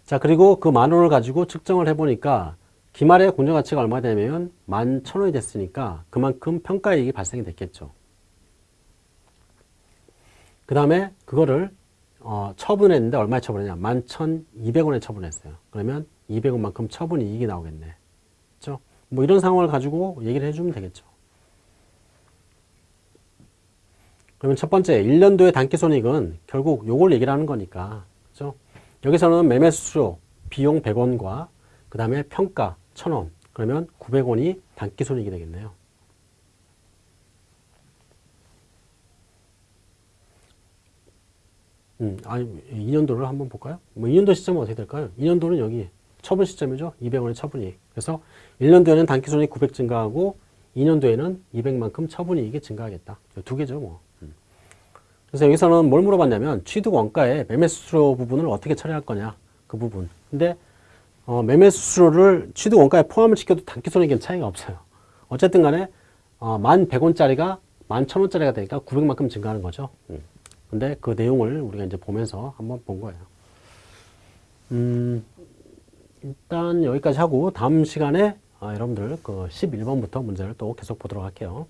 Speaker 1: 자, 그리고 그 만 원을 가지고 측정을 해보니까 기말에 공정가치가 얼마 되면 만 천 원이 됐으니까 그만큼 평가이익이 발생이 됐겠죠. 그 다음에 그거를 어, 처분했는데 얼마에 처분했냐? 만 천 이백 원에 처분했어요. 그러면 이백 원만큼 처분 이익이 나오겠네. 그렇죠? 뭐 이런 상황을 가지고 얘기를 해주면 되겠죠. 그러면 첫 번째, 1년도의 단기손익은 결국 요걸 얘기를 하는 거니까. 여기서는 매매 수수료, 비용 100원과 그 다음에 평가 1000원. 그러면 900원이 단기 손익이 되겠네요. 음, 아니, 2년도를 한번 볼까요? 뭐 2년도 시점은 어떻게 될까요? 2년도는 여기 처분 시점이죠. 200원의 처분이익. 그래서 1년도에는 단기손익 900 증가하고 2년도에는 200만큼 처분이익이 증가하겠다. 두 개죠, 뭐. 음. 그래서 여기서는 뭘 물어봤냐면 취득 원가의 매매 수수료 부분을 어떻게 처리할 거냐 그 부분. 근데 어, 매매 수수료를 취득 원가에 포함을 시켜도 단기 손익에는 차이가 없어요. 어쨌든 간에 어, 만 100원짜리가 만 1000원짜리가 되니까 900만큼 증가하는 거죠. 음. 근데 그 내용을 우리가 이제 보면서 한번 본 거예요. 음, 일단 여기까지 하고 다음 시간에 아, 여러분들 그 11번부터 문제를 또 계속 보도록 할게요.